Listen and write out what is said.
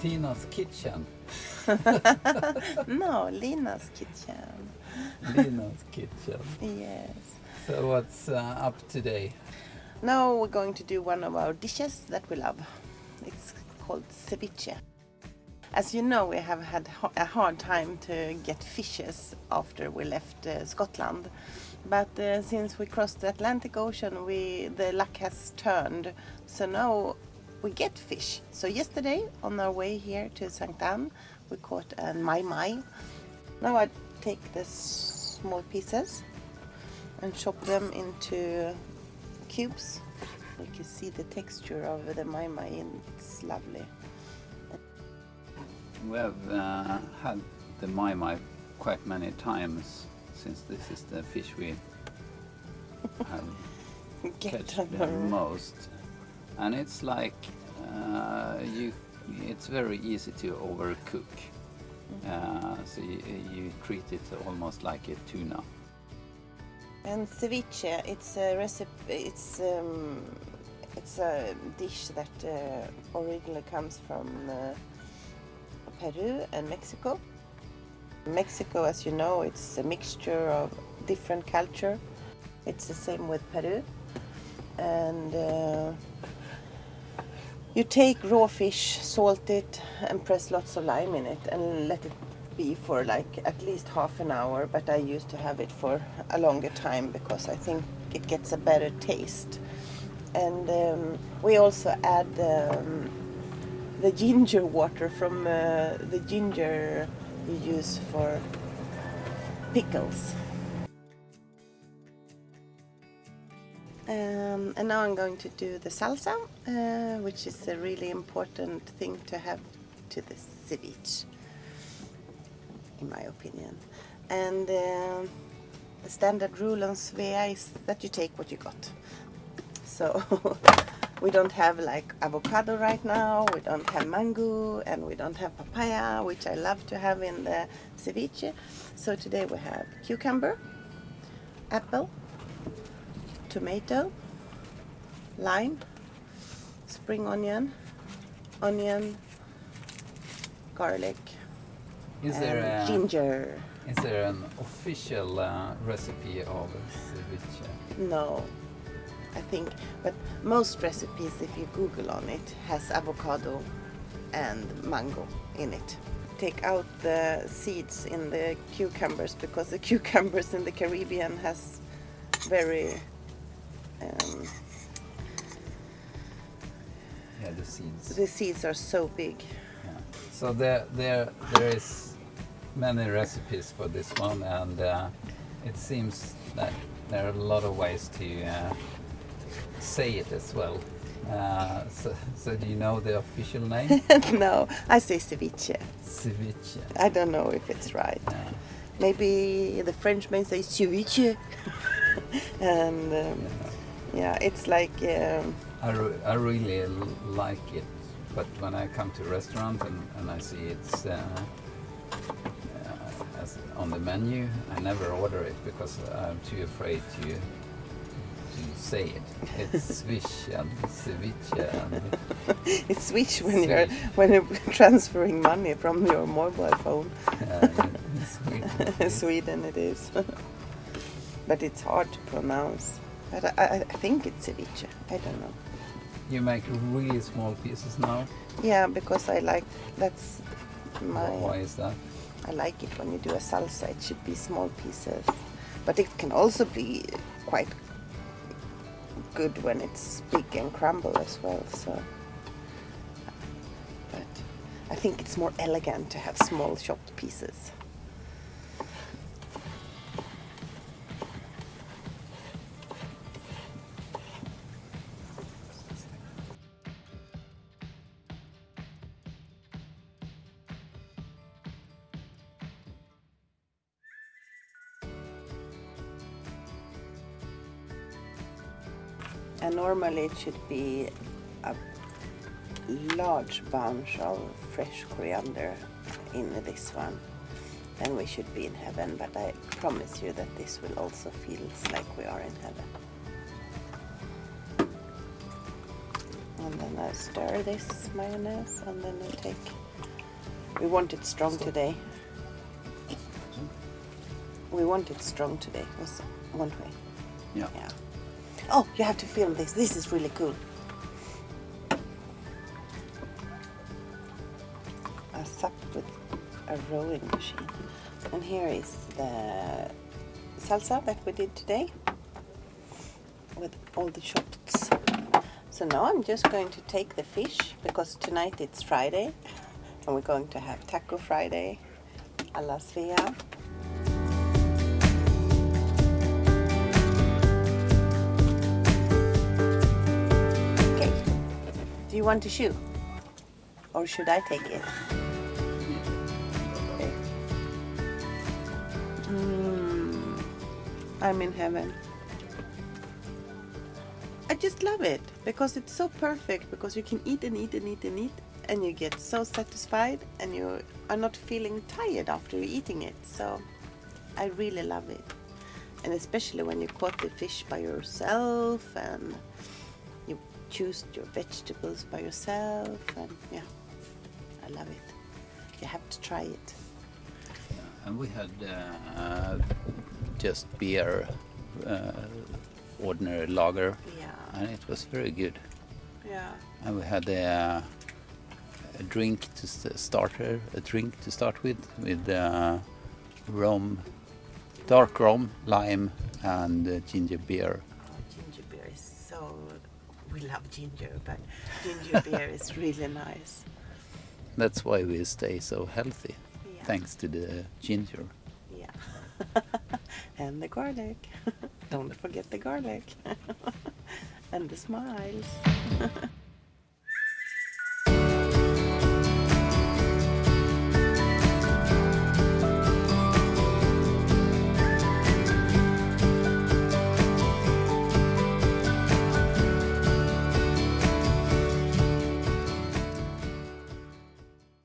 Tina's kitchen. no, Lina's kitchen. Lina's kitchen. Yes. So what's uh, up today? Now we're going to do one of our dishes that we love. It's called ceviche. As you know, we have had a hard time to get fishes after we left uh, Scotland. But uh, since we crossed the Atlantic Ocean, we the luck has turned. So now we get fish. So yesterday, on our way here to St. Anne, we caught a mahi mahi. Now I take the small pieces and chop them into cubes. You can see the texture of the mahi mahi and it's lovely. We have uh, had the mahi mahi quite many times since this is the fish we have Get catch the most. And it's like uh, you, it's very easy to overcook. Uh, so you, you treat it almost like a tuna. And ceviche, it's a recipe. It's um, it's a dish that uh, originally comes from uh, Peru and Mexico. Mexico, as you know, it's a mixture of different culture. It's the same with Peru, and uh, you take raw fish, salt it, and press lots of lime in it, and let it be for like at least half an hour. But I used to have it for a longer time because I think it gets a better taste. And um, we also add um, the ginger water from uh, the ginger you use for pickles. Um, and now I'm going to do the salsa, uh, which is a really important thing to have to the ceviche, in my opinion. And uh, the standard rule on Svea is that you take what you got. So we don't have like avocado right now, we don't have mango, and we don't have papaya, which I love to have in the ceviche. So today we have cucumber, apple, tomato, lime, spring onion, onion, garlic, Is and there a, ginger. is there an official uh, recipe of ceviche? No, I think, but most recipes, if you Google on it, has avocado and mango in it. Take out the seeds in the cucumbers because the cucumbers in the Caribbean has very um, Yeah, the seeds. the seeds are so big. Yeah. So there, there, there is many recipes for this one, and uh, it seems that there are a lot of ways to uh, say it as well. Uh, so, so do you know the official name? no, I say ceviche. Ceviche. I don't know if it's right. Yeah. Maybe the French may say ceviche, and um, yeah, it's like. Um, I, re I really like it, but when I come to a restaurant and, and I see it's uh, uh, as on the menu, I never order it because I'm too afraid to to say it. It's swish and ceviche and it's switch when you're when you're transferring money from your mobile phone. uh, Sweden. Sweden it is, but it's hard to pronounce. But I, I, I think it's ceviche. I don't know. You make really small pieces now. Yeah, because I like that's my. Why is that? I like it when you do a salsa. It should be small pieces, but it can also be quite good when it's big and crumble as well. So, but I think it's more elegant to have small chopped pieces. And normally it should be a large bunch of fresh coriander in this one. Then we should be in heaven, but I promise you that this will also feel like we are in heaven. And then I stir this mayonnaise and then I take We want it strong today. We want it strong today. Was one way. Yeah. Yeah. Oh, you have to film this. This is really cool. A sup with a rowing machine. And here is the salsa that we did today with all the shots. So now I'm just going to take the fish because tonight it's Friday and we're going to have Taco Friday a la Svea. Want to shoe? Or should I take it? Okay. Mm, I'm in heaven. I just love it because it's so perfect because you can eat and eat and eat and eat and you get so satisfied and you are not feeling tired after eating it. So I really love it. And especially when you caught the fish by yourself and choose your vegetables by yourself and yeah, I love it. You have to try it. And we had uh, just beer, uh, ordinary lager, Yeah, and it was very good. yeah. And we had a, a drink to st- starter, a drink to start with, with uh, rum, dark rum, lime, and uh, ginger beer. We love ginger, but ginger beer is really nice. That's why we stay so healthy, Yeah. thanks to the ginger. Yeah. and the garlic. Don't forget the garlic. and the smiles.